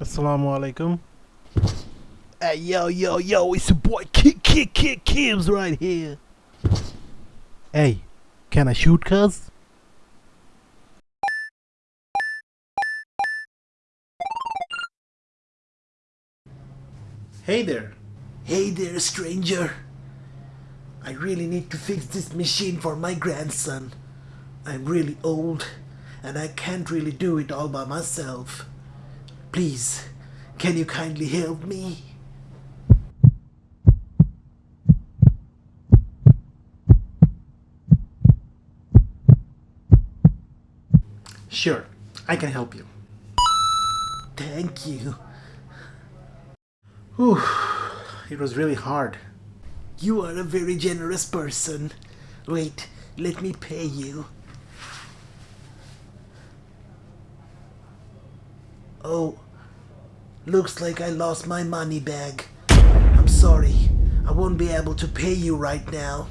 Assalamu alaikum. Hey, yo, yo, yo, it's your boy Kid Kid Kid Kims right here. Hey, can I shoot cuz? Hey there. Hey there, stranger. I really need to fix this machine for my grandson. I'm really old and I can't really do it all by myself. Please, can you kindly help me? Sure, I can help you. Thank you. Whew, it was really hard. You are a very generous person. Wait, let me pay you. Oh, looks like I lost my money bag. I'm sorry. I won't be able to pay you right now.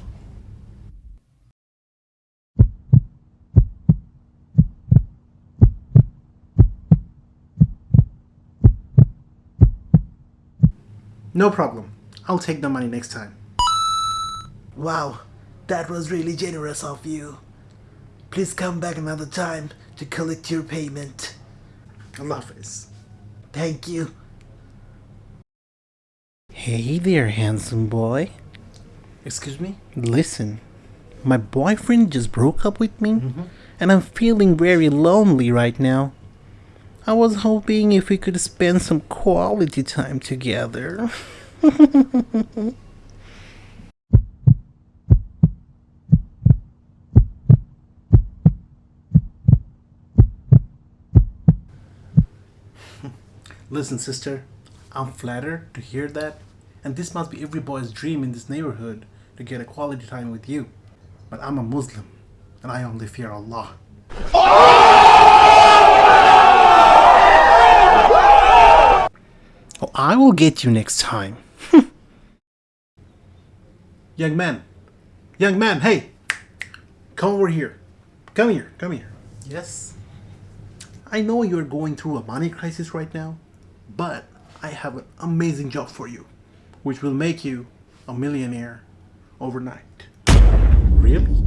No problem. I'll take the money next time. Wow, that was really generous of you. Please come back another time to collect your payment. Allah Hafiz. Thank you. Hey there, handsome boy. Excuse me? Listen, my boyfriend just broke up with me, mm-hmm. and I'm feeling very lonely right now. I was hoping if we could spend some quality time together. Listen, sister, I'm flattered to hear that, and this must be every boy's dream in this neighborhood to get a quality time with you. But I'm a Muslim, and I only fear Allah. Oh, I will get you next time. Young man, young man, hey, come over here. Come here, come here. Yes. I know you're going through a money crisis right now, but I have an amazing job for you, which will make you a millionaire overnight. Really?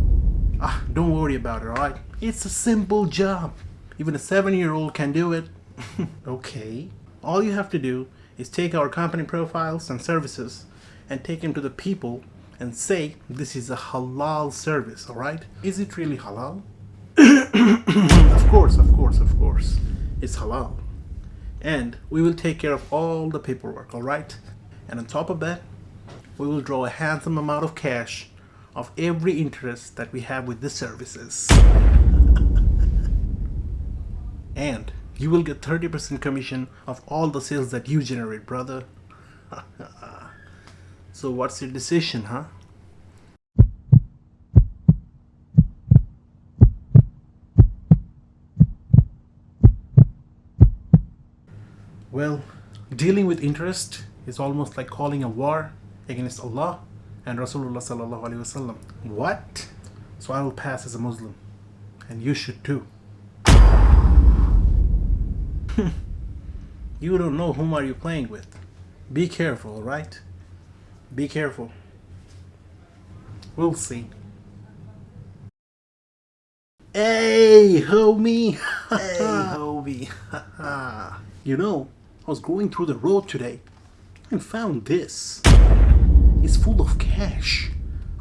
Ah, don't worry about it, alright? It's a simple job. Even a seven year old can do it. okay. All you have to do is take our company profiles and services and take them to the people and say this is a halal service, alright? Is it really halal? of course, of course, of course. It's halal. And we will take care of all the paperwork, alright? And on top of that, we will draw a handsome amount of cash of every interest that we have with the services. and you will get 30% commission of all the sales that you generate, brother. so what's your decision, huh? Well, dealing with interest is almost like calling a war against Allah and Rasulullah sallallahu alaihi wasallam. What? So I will pass as a Muslim, and you should too. you don't know whom are you playing with. Be careful, right? Be careful. We'll see. Hey, homie! Hey, homie! you know, was going through the road today and found this. It's full of cash.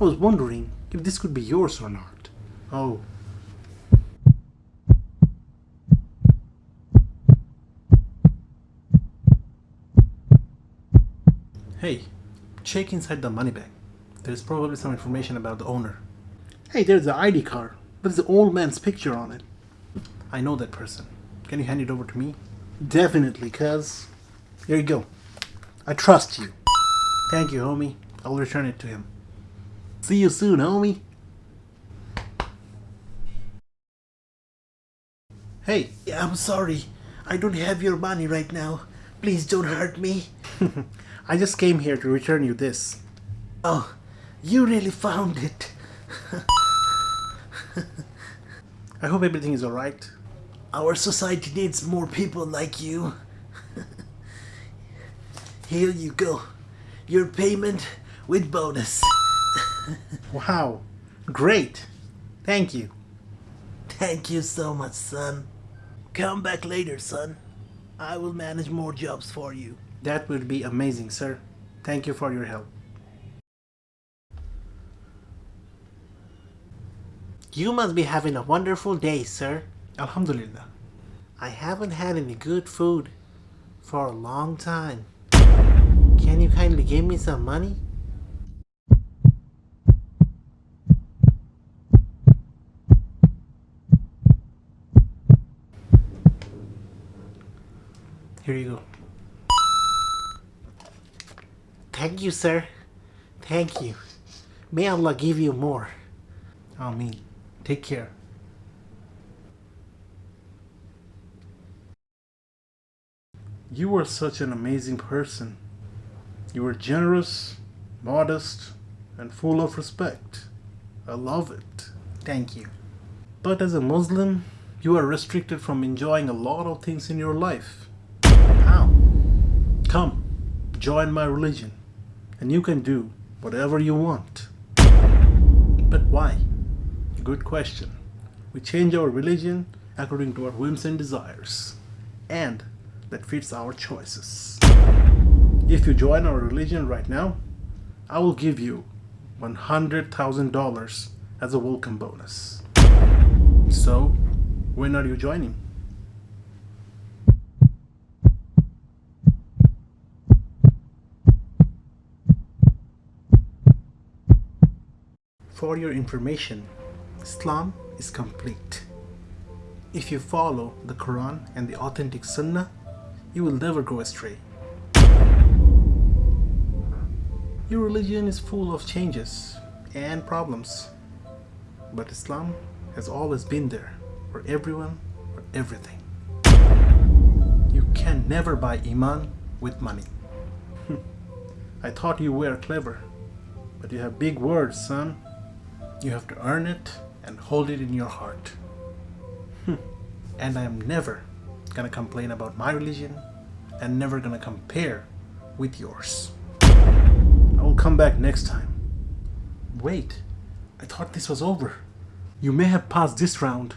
I was wondering if this could be yours or not. Oh. Hey, check inside the money bag. There's probably some information about the owner. Hey, there's the ID card. There's the old man's picture on it. I know that person. Can you hand it over to me? Definitely, cuz. Here you go. I trust you. Thank you, homie. I'll return it to him. See you soon, homie. Hey, I'm sorry. I don't have your money right now. Please don't hurt me. I just came here to return you this. Oh, you really found it. I hope everything is alright. Our society needs more people like you. Here you go. Your payment with bonus. Wow, great. Thank you. Thank you so much, son. Come back later, son. I will manage more jobs for you. That would be amazing, sir. Thank you for your help. You must be having a wonderful day, sir. Alhamdulillah. I haven't had any good food for a long time. Can you kindly give me some money? Here you go. Thank you, sir. Thank you. May Allah give you more. Ameen. Take care. You were such an amazing person. You were generous, modest, and full of respect. I love it. Thank you. But as a Muslim, you are restricted from enjoying a lot of things in your life. How? Come, join my religion, and you can do whatever you want. But why? Good question. We change our religion according to our whims and desires, and that fits our choices. If you join our religion right now, I will give you $100,000 as a welcome bonus. So, when are you joining? For your information, Islam is complete. If you follow the Quran and the authentic Sunnah, you will never go astray. Your religion is full of changes and problems, but Islam has always been there for everyone, for everything. You can never buy Iman with money. I thought you were clever, but you have big words, son. You have to earn it and hold it in your heart. and I am never gonna complain about my religion and never gonna compare with yours. I will come back next time. Wait, I thought this was over. You may have passed this round,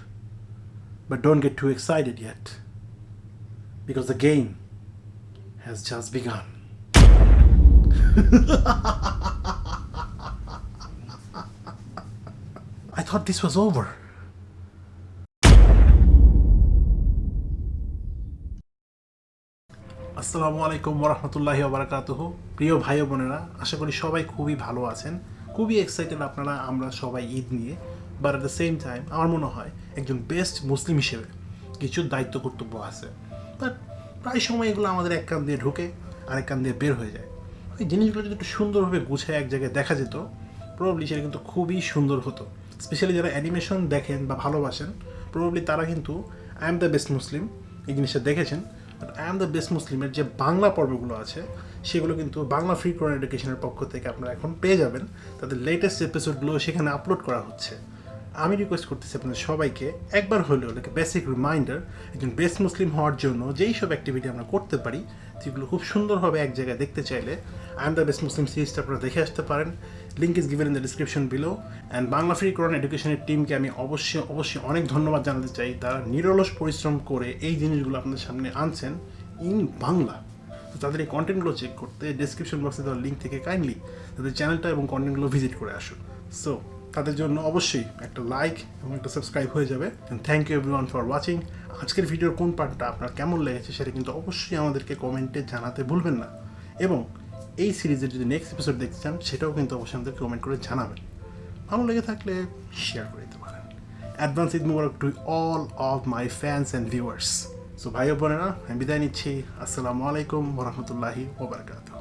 but don't get too excited yet. Because the game has just begun. I thought this was over. আসসালামু আলাইকুম ওরহমতুল্লাহি ওবরাকাতুহ প্রিয় ভাই বোনেরা, আশা করি সবাই খুবই ভালো আছেন। খুবই এক্সাইটেড আপনারা, আমরা সবাই ঈদ নিয়ে। But at the same time আমার মনে হয় একজন বেস্ট মুসলিম হিসেবে কিছু দায়িত্ব কর্তব্য আছে। বাট প্রায় সময় এগুলো আমাদের এক কান দিয়ে ঢুকে, আরেক কান দিয়ে বের হয়ে যায়। ওই জিনিসগুলো যদি একটু সুন্দরভাবে গুছায় এক জায়গায় দেখা যেত প্রবাবলি সেটা কিন্তু খুবই সুন্দর হতো। স্পেশালি যারা অ্যানিমেশন দেখেন বা ভালোবাসেন প্রবাবলি তারা কিন্তু I am the best Muslim এই জিনিসটা দেখেছেন। এম দ্য বেস্ট মুসলিমের যে বাংলা পর্বগুলো আছে, সেগুলো কিন্তু বাংলা ফ্রি কোরআন এডুকেশনের পক্ষ থেকে আপনারা এখন পেয়ে যাবেন। তাদের লেটেস্ট এপিসোডগুলো সেখানে আপলোড করা হচ্ছে। আমি রিকোয়েস্ট করতেছি আপনাদের সবাইকে, একবার হলেও লাইক বেসিক রিমাইন্ডার একজন বেস্ট মুসলিম হওয়ার জন্য যেই সব অ্যাক্টিভিটি আমরা করতে পারি সেগুলো খুব সুন্দরভাবে এক জায়গায় দেখতে চাইলে I am the best Muslim সিরিজটা আপনারা দেখে আসতে পারেন। Link is given in the description below and Bangla free Quran এডুকেশনের টিমকে আমি অবশ্যই অবশ্যই অনেক ধন্যবাদ জানাতে চাই। তারা নিরলস পরিশ্রম করে এই জিনিসগুলো আপনাদের সামনে আনছেন ইন বাংলা। তো তাদের এই কন্টেন্টগুলো চেক করতে ডিসক্রিপশন বক্সে দেওয়ার লিঙ্ক থেকে কাইন্ডলি তাদের চ্যানেলটা এবং কন্টেন্টগুলো ভিজিট করে আসুন। সো তাদের জন্য অবশ্যই একটা লাইক এবং একটা সাবস্ক্রাইব হয়ে যাবে। Thank you everyone for watching আজকের ভিডিওর কোন পার্টটা আপনার কেমন লেগেছে সেটা কিন্তু অবশ্যই আমাদেরকে কমেন্টে জানাতে ভুলবেন না। এবং এই সিরিজের যদি নেক্সট এপিসোড দেখতে চান, সেটাও কিন্তু অবশ্যই আমাদের কমেন্ট করে জানাবেন। ভালো লেগে থাকলে শেয়ার করে দিতে পারেন। Advance Eid Mubarak to all of my fans and viewers so ভাই বোনেরা, আমি বিদায় নিচ্ছি। আসসালামু আলাইকুম রহমতুল্লাহি ওবরাকাতু